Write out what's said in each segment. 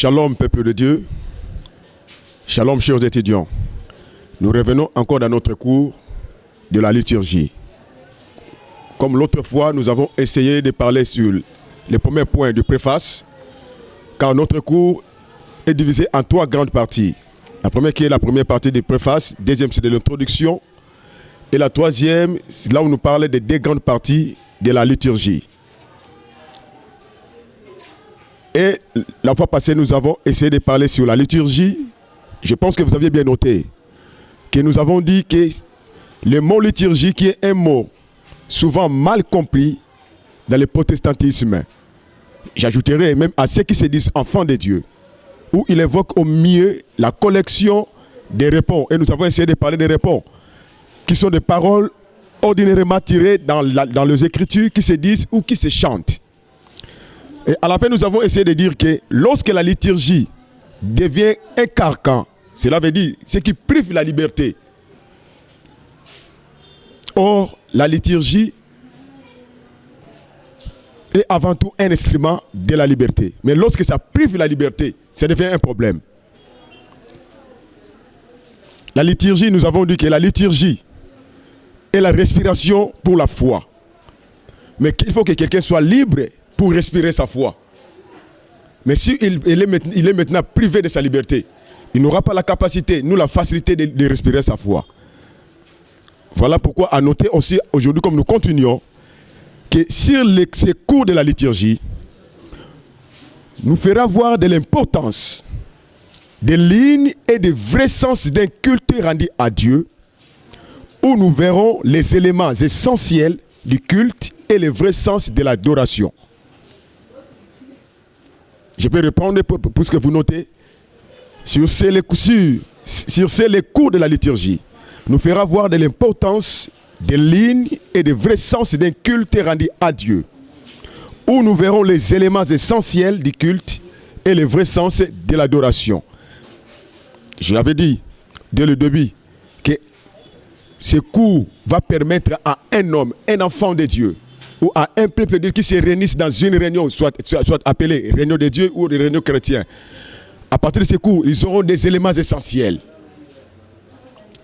Shalom, peuple de Dieu. Shalom, chers étudiants. Nous revenons encore dans notre cours de la liturgie. Comme l'autre fois, nous avons essayé de parler sur les premiers points de préface, car notre cours est divisé en trois grandes parties. La première qui est la première partie de préface, deuxième c'est de l'introduction, et la troisième, c'est là où nous parlons des deux grandes parties de la liturgie. Et la fois passée, nous avons essayé de parler sur la liturgie. Je pense que vous aviez bien noté que nous avons dit que le mot liturgie, qui est un mot souvent mal compris dans le protestantisme, j'ajouterai même à ceux qui se disent enfants de Dieu, où il évoque au mieux la collection des réponses. Et nous avons essayé de parler des réponses, qui sont des paroles ordinairement tirées dans, dans les Écritures, qui se disent ou qui se chantent. Et à la fin, nous avons essayé de dire que lorsque la liturgie devient un carcan, cela veut dire ce qui prive la liberté. Or, la liturgie est avant tout un instrument de la liberté. Mais lorsque ça prive la liberté, ça devient un problème. La liturgie, nous avons dit que la liturgie est la respiration pour la foi. Mais qu'il faut que quelqu'un soit libre pour respirer sa foi. Mais s'il il est, il est, maintenant privé de sa liberté, il n'aura pas la capacité, nous la facilité de, de respirer sa foi. Voilà pourquoi à noter aussi aujourd'hui, comme nous continuons, que sur les, ces cours de la liturgie, nous fera voir de l'importance des lignes et des vrais sens d'un culte rendu à Dieu, où nous verrons les éléments essentiels du culte et le vrai sens de l'adoration. Je peux répondre pour, ce que vous notez. Sur ces, les cours de la liturgie, nous fera voir de l'importance des lignes et des vrais sens d'un culte rendu à Dieu, où nous verrons les éléments essentiels du culte et les vrais sens de l'adoration. Je l'avais dit dès le début que ce cours va permettre à un homme, un enfant de Dieu, ou à un peuple de qui se réunissent dans une réunion, soit, soit, appelée réunion de Dieu ou réunion chrétienne. À partir de ce cours, ils auront des éléments essentiels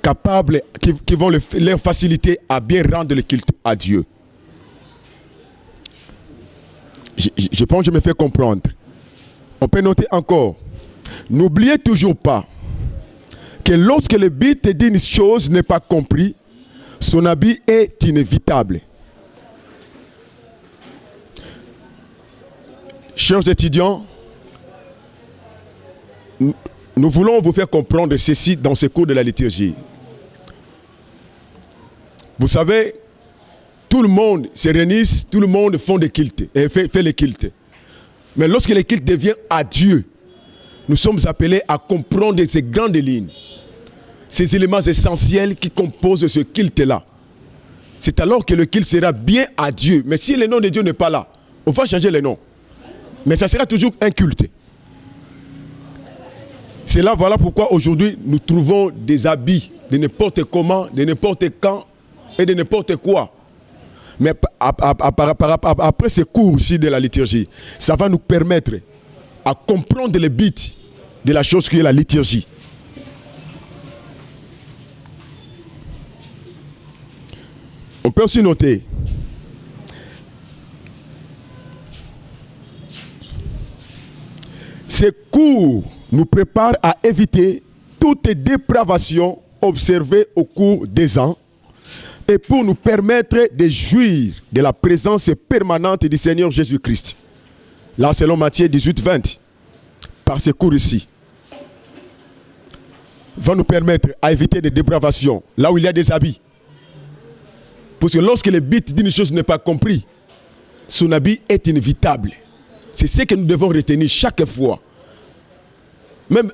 capables, qui, vont le, leur faciliter à bien rendre le culte à Dieu. Je, pense que je me fais comprendre. On peut noter encore, n'oubliez toujours pas que lorsque le but d'une chose n'est pas compris, son habit est inévitable. Chers étudiants, nous voulons vous faire comprendre ceci dans ce cours de la liturgie. Vous savez, tout le monde se réunit, tout le monde font des cultes, fait, fait les cultes. Mais lorsque le culte devient à Dieu, nous sommes appelés à comprendre ces grandes lignes, ces éléments essentiels qui composent ce culte-là. C'est alors que le culte sera bien à Dieu. Mais si le nom de Dieu n'est pas là, on va changer le nom. Mais ça sera toujours un culte. C'est là, voilà pourquoi aujourd'hui nous trouvons des habits de n'importe comment, de n'importe quand et de n'importe quoi. Mais après ces cours ici de la liturgie, ça va nous permettre à comprendre le but de la chose qui est la liturgie. On peut aussi noter Ces cours nous préparent à éviter toute dépravation observée au cours des ans et pour nous permettre de jouir de la présence permanente du Seigneur Jésus-Christ. Là, selon Matthieu 18, 20, par ces cours ici, va nous permettre à éviter des dépravations, là où il y a des habits. Parce que lorsque le but d'une chose n'est pas compris, son habit est inévitable. C'est ce que nous devons retenir chaque fois. Même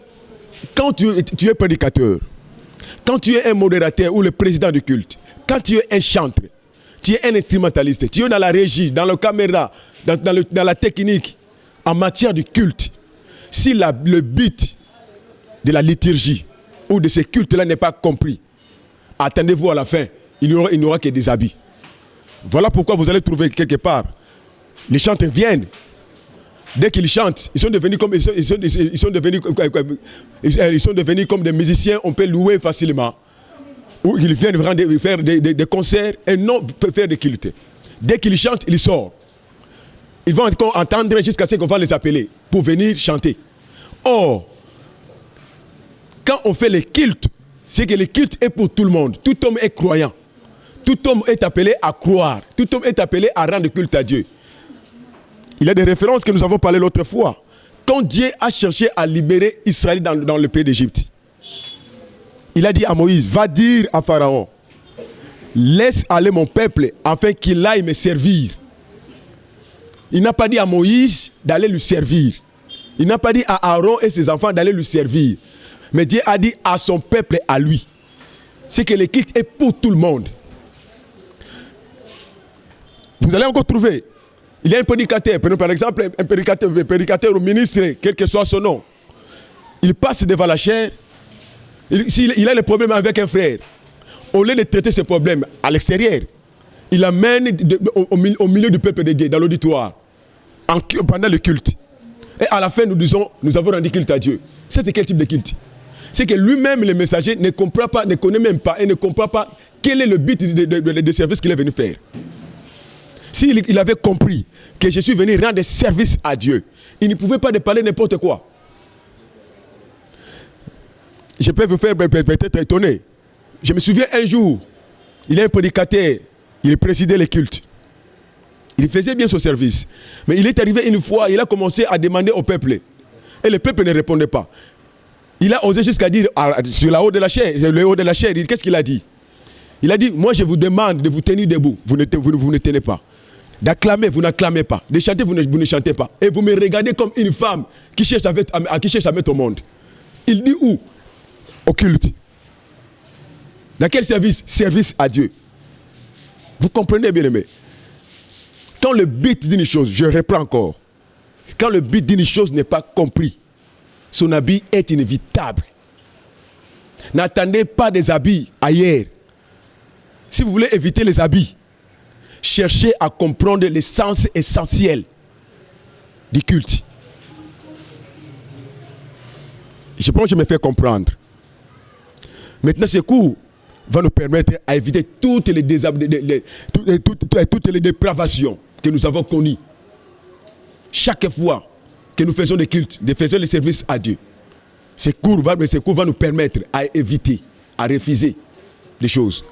quand tu, es prédicateur, quand tu es un modérateur ou le président du culte, quand tu es un chanteur, tu es un instrumentaliste, tu es dans la régie, dans la caméra, dans, la technique, en matière de culte, si le but de la liturgie ou de ce culte-là n'est pas compris, attendez-vous à la fin, il n'y aura, aura, que des habits. Voilà pourquoi vous allez trouver quelque part, les chanteurs viennent, Dès qu'ils chantent, ils sont devenus comme ils sont, ils sont, ils sont devenus ils sont devenus comme des musiciens, on peut louer facilement. Ou ils viennent faire des, des, concerts et non faire des cultes. Dès qu'ils chantent, ils sortent. Ils vont entendre jusqu'à ce qu'on va les appeler pour venir chanter. Or, quand on fait les cultes, c'est que le culte est pour tout le monde. Tout homme est croyant. Tout homme est appelé à croire. Tout homme est appelé à rendre culte à Dieu. Il y a des références que nous avons parlé l'autre fois. Quand Dieu a cherché à libérer Israël dans, le pays d'Égypte, il a dit à Moïse, va dire à Pharaon, laisse aller mon peuple afin qu'il aille me servir. Il n'a pas dit à Moïse d'aller lui servir. Il n'a pas dit à Aaron et ses enfants d'aller lui servir. Mais Dieu a dit à son peuple, à lui. C'est que le est pour tout le monde. Vous allez encore trouver. Il y a un prédicateur, par exemple, un prédicateur, un prédicateur ou ministre, quel que soit son nom. Il passe devant la chair. S'il il a le problème avec un frère, au lieu de traiter ce problème à l'extérieur, il amène au, milieu du peuple de Dieu, dans l'auditoire, pendant le culte. Et à la fin, nous disons, nous avons rendu culte à Dieu. C'est quel type de culte? C'est que lui-même, le messager, ne comprend pas, ne connaît même pas et ne comprend pas quel est le but de, de, de service qu'il est venu faire. S'il il avait compris que je suis venu rendre service à Dieu, il ne pouvait pas parler n'importe quoi. Je peux vous faire peut-être étonner. Je me souviens un jour, il a un prédicateur, il présidait les cultes. Il faisait bien son service. Mais il est arrivé une fois, il a commencé à demander au peuple. Et le peuple ne répondait pas. Il a osé jusqu'à dire, sur la haut de la le haut de la chair, qu'est-ce qu'il a dit? Il a dit, moi je vous demande de vous tenir debout. Vous ne, vous, vous ne tenez pas. D'acclamer, vous n'acclamez pas. De chanter, vous ne, vous ne, chantez pas. Et vous me regardez comme une femme qui cherche à, qui cherche à mettre au monde. Il dit où? Au culte. Dans quel service? Service à Dieu. Vous comprenez, bien aimé Quand le but d'une chose, je reprends encore, quand le but d'une chose n'est pas compris, son habit est inévitable. N'attendez pas des habits ailleurs. Si vous voulez éviter les habits, cherchez à comprendre l'essence essentielle du culte. Je pense que je me fais comprendre. Maintenant, ce cours va nous permettre à éviter toutes les, les, les, toutes, les dépravations que nous avons connues. Chaque fois que nous faisons des cultes, nous faisons les services à Dieu. Ce cours, va, ce cours va nous permettre à éviter, à refuser des choses.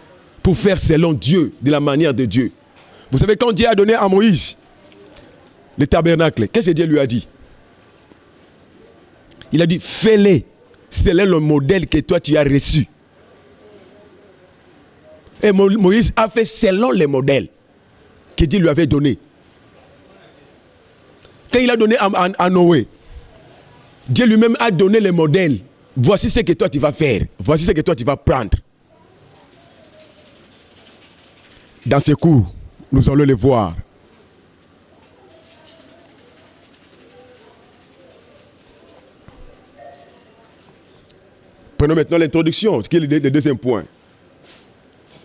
Pour faire selon Dieu, de la manière de Dieu. Vous savez, quand Dieu a donné à Moïse le tabernacle, qu'est-ce que Dieu lui a dit? Il a dit, fais-les. C'est le modèle que toi tu as reçu. Et Moïse a fait selon les modèles que Dieu lui avait donnés. Quand il a donné à, à, à Noé, Dieu lui-même a donné les modèles. Voici ce que toi tu vas faire. Voici ce que toi tu vas prendre. Dans ce cours, nous allons les voir. Prenons maintenant l'introduction, qui est le deuxième point.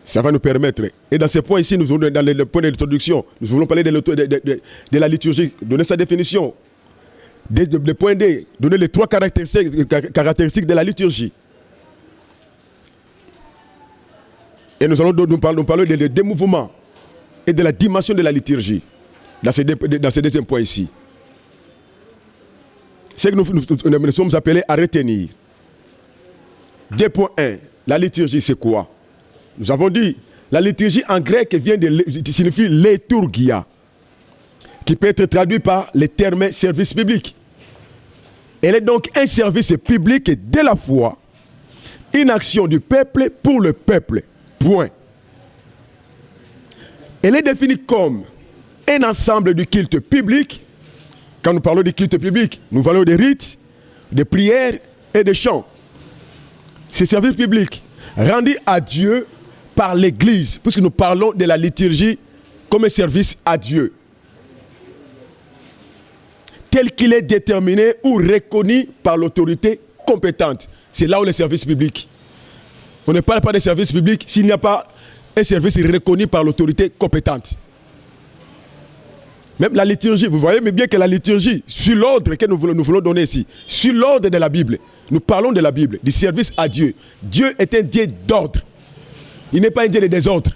Ça va nous permettre. Et dans ce point ici, nous allons dans le point de l'introduction, nous voulons parler de, la liturgie, donner sa définition. Le point D, donner les trois caractéristiques, de la liturgie. Et nous allons nous parler, nous parler des démouvements et de la dimension de la liturgie dans ce, dans ce deuxième point ici. C'est que nous, nous, nous, sommes appelés à retenir. 2.1, la liturgie c'est quoi? Nous avons dit, la liturgie en grec vient de, signifie liturgia, qui peut être traduit par le terme service public. Elle est donc un service public de la foi, une action du peuple pour le peuple. Point. Elle est définie comme un ensemble de culte public. Quand nous parlons de culte public, nous parlons des rites, des prières et des chants. Ces services publics rendus à Dieu par l'Église, puisque nous parlons de la liturgie comme un service à Dieu, tel qu'il est déterminé ou reconnu par l'autorité compétente. C'est là où les services publics. On ne parle pas des services publics s'il n'y a pas un service reconnu par l'autorité compétente. Même la liturgie, vous voyez mais bien que la liturgie, sur l'ordre que nous voulons, nous voulons donner ici, sur l'ordre de la Bible, nous parlons de la Bible, du service à Dieu. Dieu est un Dieu d'ordre. Il n'est pas un Dieu de désordre.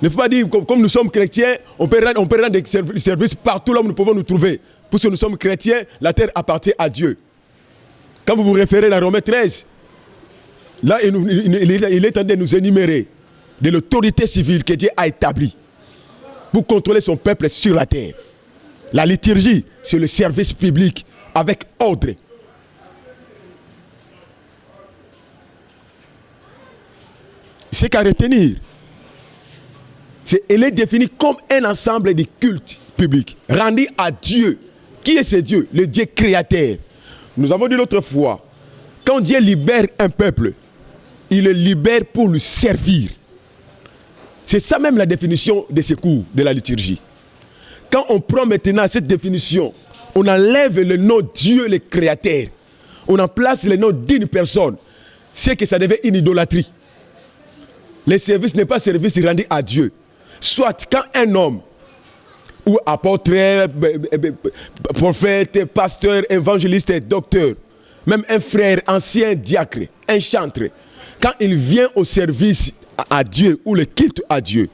Il ne faut pas dire, comme, nous sommes chrétiens, on peut, rendre, on des serv- services partout là où nous pouvons nous trouver. Puisque nous sommes chrétiens, la terre appartient à Dieu. Quand vous vous référez à Romains 13, là, il- il est en train de nous énumérer de l'autorité civile que Dieu a établie pour contrôler son peuple sur la terre. La liturgie, c'est le service public avec ordre. C'est qu'à retenir, c'est- elle est définie comme un ensemble de cultes publics rendus à Dieu. Qui est ce Dieu? Le Dieu créateur. Nous avons dit l'autre fois, quand Dieu libère un peuple, il le libère pour le servir. C'est ça même la définition de ce cours de la liturgie. Quand on prend maintenant cette définition, on enlève le nom Dieu le créateur. On en place le nom d'une personne. C'est que ça devient une idolâtrie. Le service n'est pas service rendu à Dieu. Soit quand un homme ou apôtre, b- b- b- prophète, pasteur, évangéliste, docteur, même un frère, ancien diacre, un chantre, quand il vient au service à Dieu ou le culte à Dieu,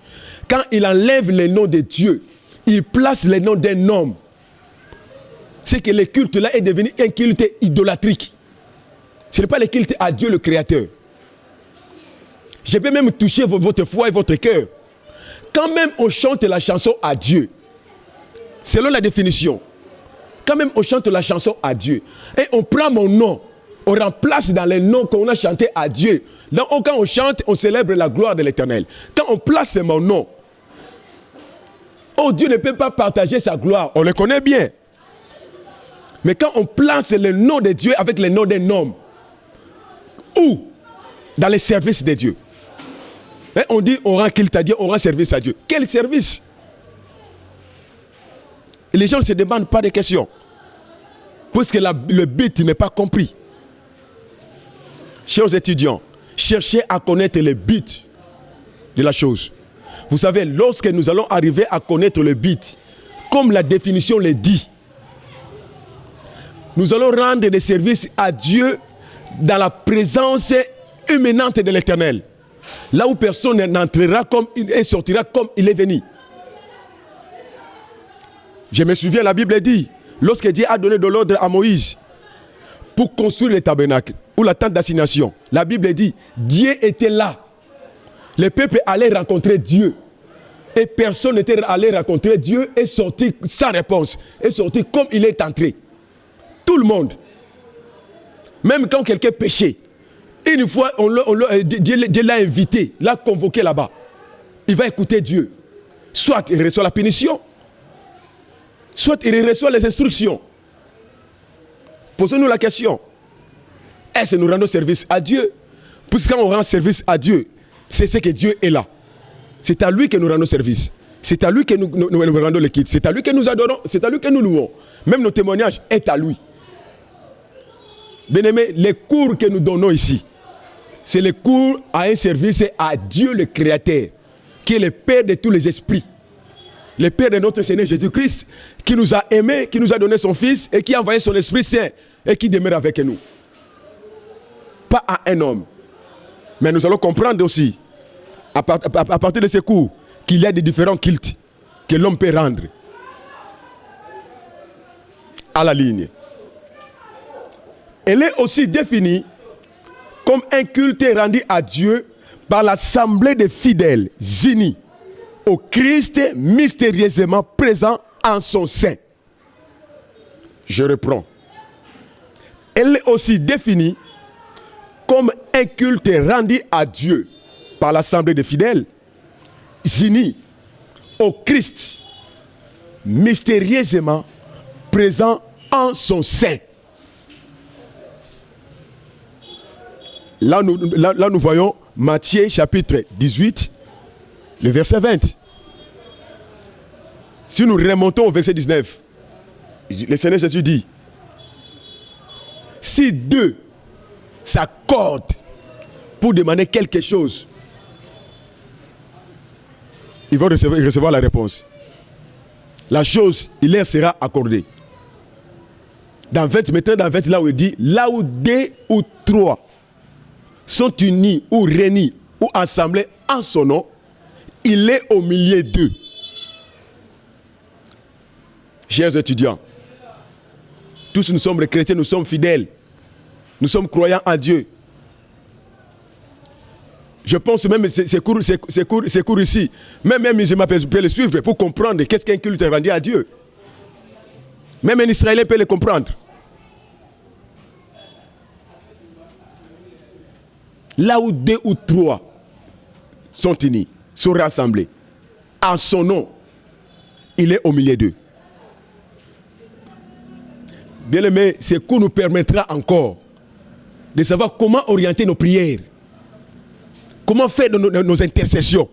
quand il enlève le nom de Dieu, il place le nom d'un homme, c'est que le culte là est devenu un culte idolâtrique. Ce n'est pas le culte à Dieu le Créateur. Je peux même toucher vo- votre foi et votre cœur. Quand même on chante la chanson à Dieu, selon la définition, quand même on chante la chanson à Dieu, et on prend mon nom, on remplace dans les noms qu'on a chanté à Dieu. Donc on- quand on chante, on célèbre la gloire de l'éternel. Quand on place mon nom, oh Dieu ne peut pas partager sa gloire, on le connaît bien. Mais quand on place le nom de Dieu avec le nom d'un homme, où Dans les services de Dieu. Hein, on dit on rend culte à Dieu, on rend service à Dieu. Quel service? Et Les gens ne se demandent pas de questions. Puisque la- le but n'est pas compris. Chers étudiants, cherchez à connaître le but de la chose. Vous savez, lorsque nous allons arriver à connaître le but, comme la définition le dit, nous allons rendre des services à Dieu dans la présence imminente de l'éternel. Là où personne n'entrera comme il et sortira comme il est venu. Je me souviens, la Bible dit, lorsque Dieu a donné de l'ordre à Moïse pour construire le tabernacle ou la tente d'assignation, la Bible dit, Dieu était là. Le peuple allait rencontrer Dieu. Et personne n'était allé rencontrer Dieu et sorti sans réponse. Et sorti comme il est entré. Tout le monde. Même quand quelqu'un péchait, une fois, euh, Dieu l'a invité, l'a convoqué là-bas. Il va écouter Dieu. Soit il reçoit la punition, soit il reçoit les instructions. Posons-nous la question. Est-ce que nous rendons service à Dieu Puisque quand on rend service à Dieu, c'est ce que Dieu est là. C'est à lui que nous rendons service. C'est à lui que nous, rendons le kit. C'est à lui que nous adorons. C'est à lui que nous louons. Même nos témoignages est à lui. Bien-aimés, les cours que nous donnons ici, c'est les cours à un service à Dieu le Créateur, qui est le Père de tous les esprits. Le Père de notre Seigneur Jésus-Christ, qui nous a aimés, qui nous a donné son Fils et qui a envoyé son Esprit Saint et qui demeure avec nous. Pas à un homme. Mais nous allons comprendre aussi, à, part- à- à partir de ces cours, qu'il y a des différents cultes que l'homme peut rendre à la ligne. Elle est aussi définie comme un culte rendu à Dieu par l'assemblée des fidèles unis au Christ mystérieusement présent en son sein. Je reprends. Elle est aussi définie comme un culte rendu à Dieu par l'assemblée des fidèles unis au Christ mystérieusement présent en son sein. Là nous, là, là, nous voyons Matthieu chapitre 18, le verset 20. Si nous remontons au verset 19, le Seigneur Jésus dit, si deux s'accordent pour demander quelque chose, ils vont recevoir, la réponse. la chose, il leur sera accordée. Dans 20, maintenant dans 20, là où il dit, là où deux ou trois sont unis ou réunis ou assemblés en son nom, il est au milieu d'eux. Chers étudiants, tous nous sommes chrétiens, nous sommes fidèles. Nous sommes croyants en Dieu. Je pense même ces cours, ces, cours, ici, même un musulman peut, les suivre pour comprendre qu'est-ce qu'un culte rendu à Dieu. Même un Israélien peut les comprendre. Là où deux ou trois sont unis, sont rassemblés, en son nom, il est au milieu d'eux. Bien aimé, ce cours nous permettra encore de savoir comment orienter nos prières, comment faire nos, intercessions.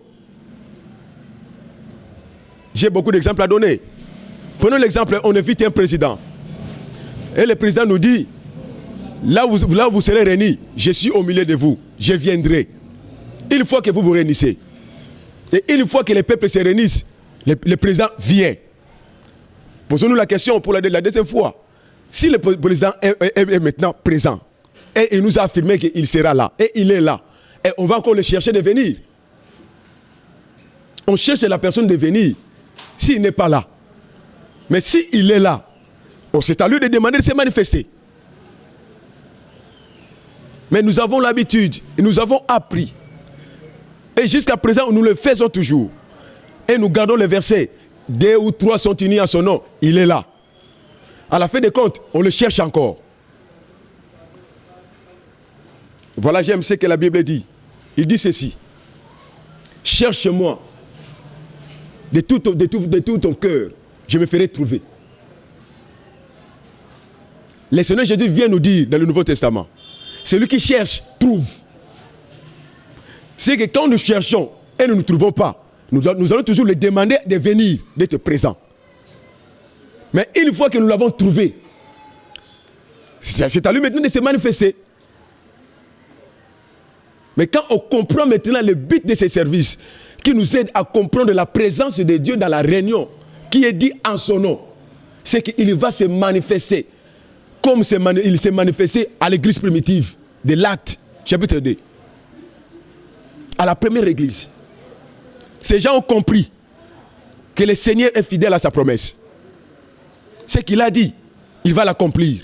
J'ai beaucoup d'exemples à donner. Prenons l'exemple, on invite un président. Et le président nous dit, là où, là vous serez réunis, je suis au milieu de vous, je viendrai. Une fois que vous vous réunissez, et une fois que les peuples se réunissent, le, président vient. Posons-nous la question pour la deuxième fois. Si le président est, maintenant présent, et il nous a affirmé qu'il sera là, et il est là, et on va encore le chercher de venir. On cherche la personne de venir s'il n'est pas là. Mais s'il est là, c'est à lui de demander de se manifester. Mais nous avons l'habitude, nous avons appris. Et jusqu'à présent, nous le faisons toujours. Et nous gardons le verset. Deux ou trois sont unis à son nom. Il est là à la fin des comptes, on le cherche encore. Voilà, j'aime ce que la Bible dit. Il dit ceci. Cherche-moi de tout, ton cœur, je me ferai trouver. Le Seigneur Jésus vient nous dire dans le Nouveau Testament, celui qui cherche, trouve. C'est que quand nous cherchons et nous ne trouvons pas, nous allons toujours le demander de venir, d'être présent. Mais une fois que nous l'avons trouvé, c'est à lui maintenant de se manifester. Mais quand on comprend maintenant le but de ces services, qui nous aide à comprendre la présence de Dieu dans la réunion, qui est dit en son nom, c'est qu'il va se manifester comme il s'est manifesté à l'église primitive de l'Acte, chapitre 2. À la première église. Ces gens ont compris que le Seigneur est fidèle à sa promesse ce qu'il a dit, il va l'accomplir.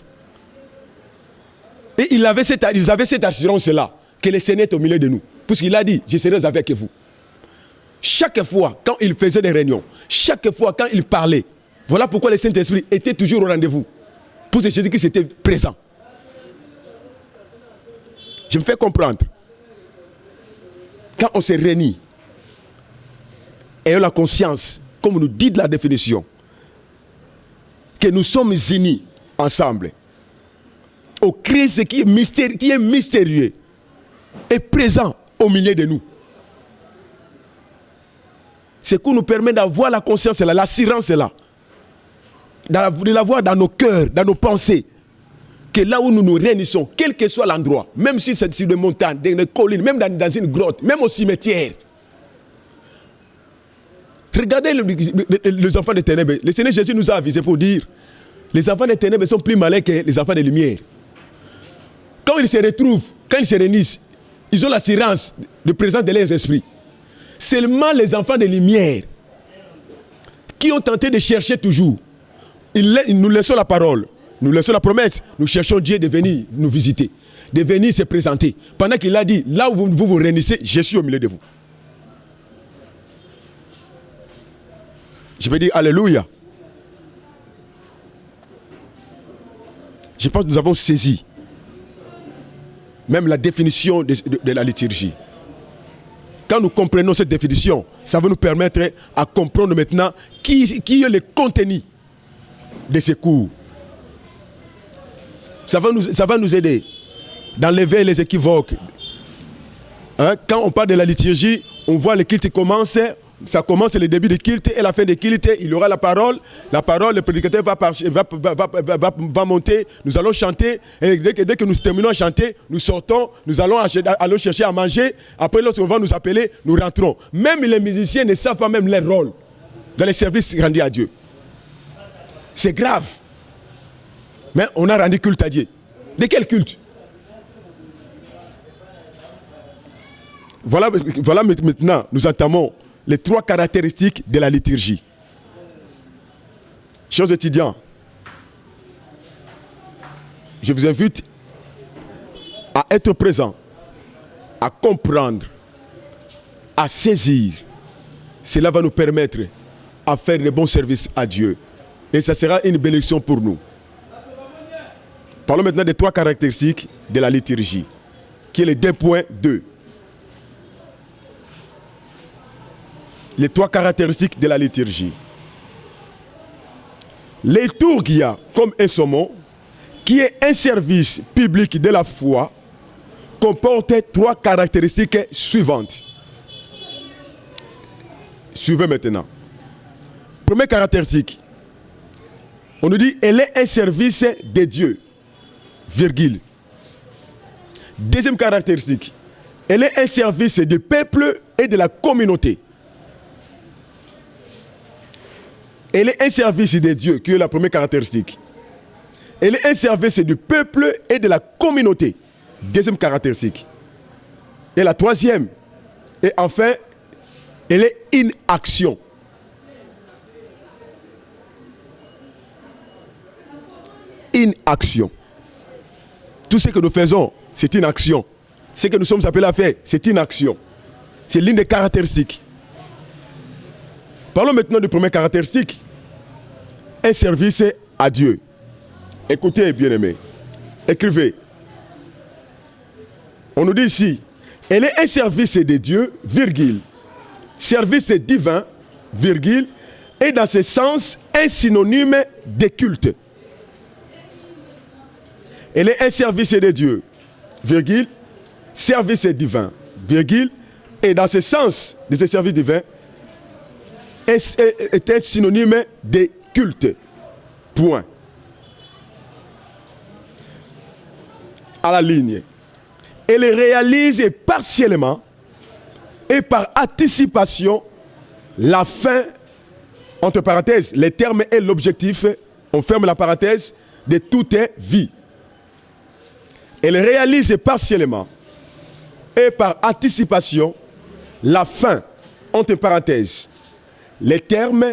Et cette, ils avaient cette assurance-là, que le Seigneur est au milieu de nous. Puisqu'il a dit, je serai avec vous. Chaque fois, quand il faisait des réunions, chaque fois, quand il parlait, voilà pourquoi le Saint-Esprit était toujours au rendez-vous. Pour que Jésus-Christ était présent. Je me fais comprendre. Quand on se réunit, ayons la conscience, comme nous dit la définition, que nous sommes unis ensemble au Christ qui est, qui est mystérieux et présent au milieu de nous. Ce qui nous permet d'avoir la conscience là, l'assurance là, de l'avoir dans nos cœurs, dans nos pensées, que là où nous nous réunissons, quel que soit l'endroit, même si c'est sur des montagnes, dans une collines, même dans, une grotte, même au cimetière, Regardez les enfants des ténèbres. Le Seigneur Jésus nous a avisé pour dire les enfants des ténèbres sont plus malins que les enfants des lumières. Quand ils se retrouvent, quand ils se réunissent, ils ont l'assurance de présence de leurs esprits. Seulement les enfants des lumières qui ont tenté de chercher toujours, nous laissons la parole, nous laissons la promesse, nous cherchons Dieu de venir nous visiter, de venir se présenter. Pendant qu'il a dit, là où vous vous, réunissez, je suis au milieu de vous. Je vais dire Alléluia. Je pense que nous avons saisi même la définition de, la liturgie. Quand nous comprenons cette définition, ça va nous permettre à comprendre maintenant qui, qui est le contenu de ces cours. Ça va nous, ça va nous aider d'enlever les équivoques. Hein, quand on parle de la liturgie, on voit le culte commencer, ça commence le début de culte et la fin de culte, il y aura la parole. La parole, le prédicateur va, monter, nous allons chanter. Et dès que, nous terminons à chanter, nous sortons, nous allons, allons chercher à manger. Après, lorsqu'on va nous appeler, nous rentrons. Même les musiciens ne savent pas même leur rôle dans les services rendus à Dieu. C'est grave. Mais on a rendu culte à Dieu. De quel culte? Voilà, voilà maintenant, nous entamons les trois caractéristiques de la liturgie. Chers étudiants, je vous invite à être présent, à comprendre, à saisir. Cela va nous permettre à faire de bons services à Dieu. Et ça sera une bénédiction pour nous. Parlons maintenant des trois caractéristiques de la liturgie, qui est le 2.2. Les trois caractéristiques de la liturgie. Liturgia, comme un saumon, qui est un service public de la foi, comporte trois caractéristiques suivantes. Suivez maintenant. Première caractéristique, on nous dit elle est un service de Dieu, virgule. Deuxième caractéristique, elle est un service du peuple et de la communauté. Elle est un service de Dieu, qui est la première caractéristique. Elle est un service du peuple et de la communauté. Deuxième caractéristique. Et la troisième, et enfin, elle est une action. Une action. Tout ce que nous faisons, c'est une action. Ce que nous sommes appelés à faire, c'est une action. C'est l'une des caractéristiques. Parlons maintenant du premier caractéristique. Un service à Dieu. Écoutez, bien-aimés. Écrivez. On nous dit ici, elle est un service de Dieu, virgule. Service divin, virgule. Et dans ce sens, un synonyme de culte. Elle est un service de Dieu, virgule. Service divin, virgule. Et dans ce sens de ce service divin, un synonyme de culte. Point. À la ligne. Elle réalise partiellement et par anticipation la fin, entre parenthèses, les termes et l'objectif, on ferme la parenthèse, de toute vie. Elle réalise partiellement et par anticipation la fin, entre parenthèses, les termes,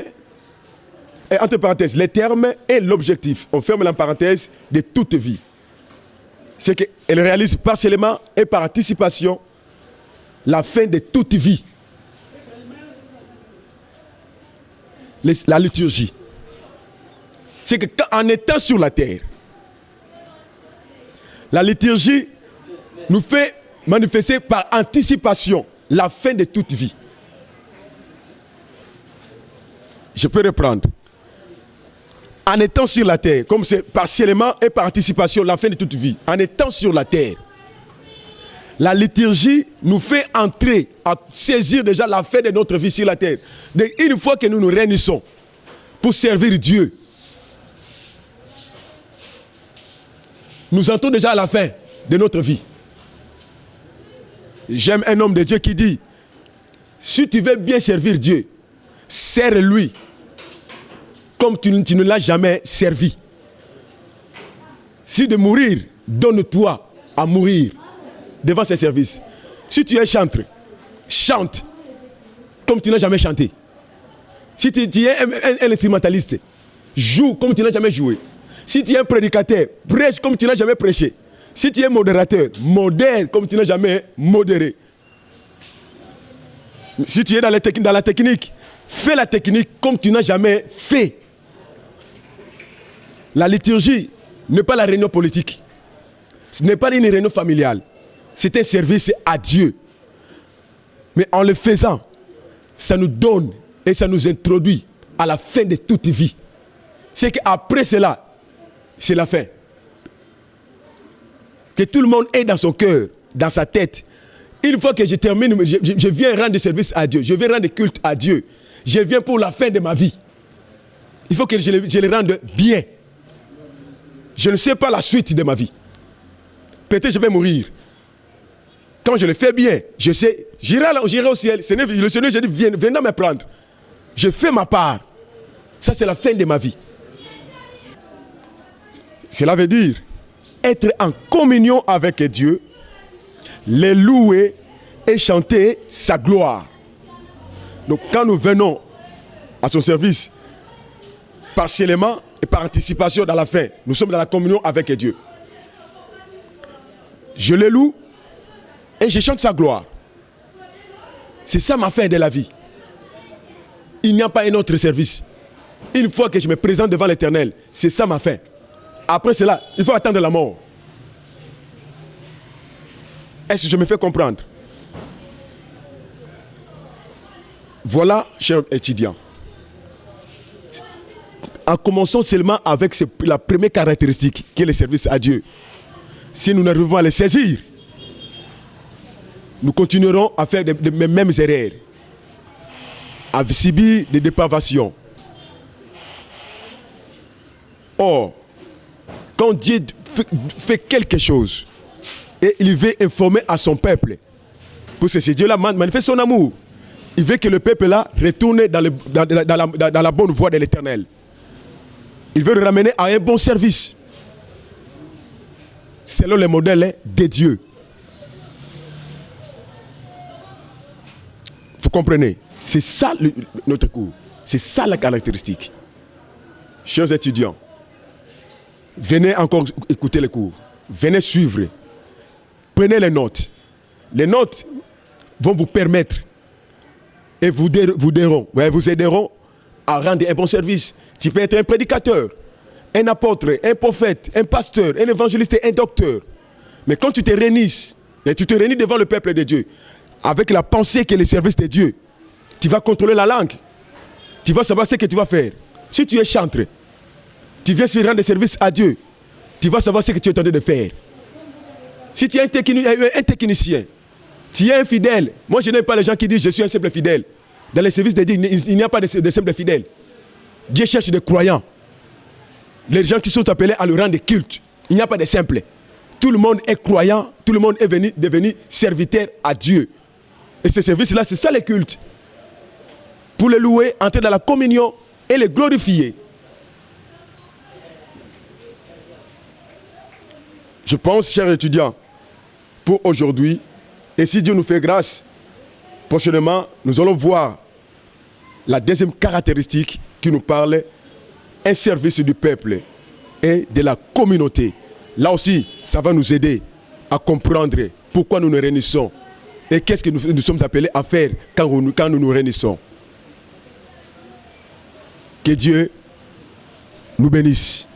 et entre parenthèses, les termes et l'objectif, on ferme la parenthèse, de toute vie. C'est qu'elle réalise partiellement et par anticipation la fin de toute vie. La liturgie. C'est qu'en étant sur la terre, la liturgie nous fait manifester par anticipation la fin de toute vie. Je peux reprendre. En étant sur la terre, comme c'est partiellement et par anticipation la fin de toute vie, en étant sur la terre, la liturgie nous fait entrer à saisir déjà la fin de notre vie sur la terre. une fois que nous nous réunissons pour servir Dieu, nous entrons déjà à la fin de notre vie. J'aime un homme de Dieu qui dit, si tu veux bien servir Dieu, sers-lui comme tu, ne l'as jamais servi. Si de mourir, donne-toi à mourir devant ses services. Si tu es chantre, chante comme tu n'as jamais chanté. Si tu, es un, instrumentaliste, joue comme tu n'as jamais joué. Si tu es un prédicateur, prêche comme tu n'as jamais prêché. Si tu es modérateur, modère comme tu n'as jamais modéré. Si tu es dans la technique, fais la technique comme tu n'as jamais fait. La liturgie n'est pas la réunion politique. Ce n'est pas une réunion familiale. C'est un service à Dieu. Mais en le faisant, ça nous donne et ça nous introduit à la fin de toute vie. C'est qu'après cela, c'est la fin. Que tout le monde ait dans son cœur, dans sa tête. Une fois que je termine, je, viens rendre service à Dieu. Je viens rendre culte à Dieu. Je viens pour la fin de ma vie. Il faut que je je le rende bien. Je ne sais pas la suite de ma vie. Peut-être je vais mourir. Quand je le fais bien, je sais, j'irai au ciel. Le Seigneur, je dis, viens, viens me prendre. Je fais ma part. Ça, c'est la fin de ma vie. Cela veut dire être en communion avec Dieu, les louer et chanter sa gloire. Donc quand nous venons à son service, partiellement et par anticipation dans la fin, nous sommes dans la communion avec Dieu. Je le loue et je chante sa gloire. C'est ça ma fin de la vie. Il n'y a pas un autre service. Une fois que je me présente devant l'éternel, c'est ça ma fin. Après cela, il faut attendre la mort. Est-ce que je me fais comprendre? Voilà, chers étudiants. En commençant seulement avec la première caractéristique qui est le service à Dieu. Si nous n'arrivons à les saisir, nous continuerons à faire les mêmes erreurs, à subir des dépravations. Or, quand Dieu fait quelque chose et il veut informer à son peuple, pour que ce Dieu-là manifeste son amour, il veut que le peuple-là retourne dans, la, bonne voie de l'éternel. Il veut le ramener à un bon service, selon le modèle de Dieu. Vous comprenez? C'est ça notre cours. C'est ça la caractéristique. Chers étudiants, venez encore écouter les cours. Venez suivre. Prenez les notes. Les notes vont vous permettre et vous, vous, vous aideront à rendre un bon service. Tu peux être un prédicateur, un apôtre, un prophète, un pasteur, un évangéliste, un docteur. Mais quand tu te réunis, et tu te réunis devant le peuple de Dieu, avec la pensée que le service de Dieu, tu vas contrôler la langue. Tu vas savoir ce que tu vas faire. Si tu es chantre, tu viens se rendre service à Dieu, tu vas savoir ce que tu es en train de faire. Si tu es un, technicien, tu es un fidèle. Moi, je n'aime pas les gens qui disent je suis un simple fidèle. Dans les services de Dieu, il n'y a pas de, simples fidèles. Dieu cherche des croyants. Les gens qui sont appelés à le rang de culte. Il n'y a pas de simples. Tout le monde est croyant, tout le monde est venu, devenu serviteur à Dieu. Et ce service-là, c'est ça le culte. Pour le louer, entrer dans la communion et le glorifier. Je pense, chers étudiants, pour aujourd'hui, et si Dieu nous fait grâce, prochainement, nous allons voir la deuxième caractéristique qui nous parle, un service du peuple et de la communauté. Là aussi, ça va nous aider à comprendre pourquoi nous nous réunissons et qu'est-ce que nous, sommes appelés à faire quand, quand nous nous réunissons. Que Dieu nous bénisse.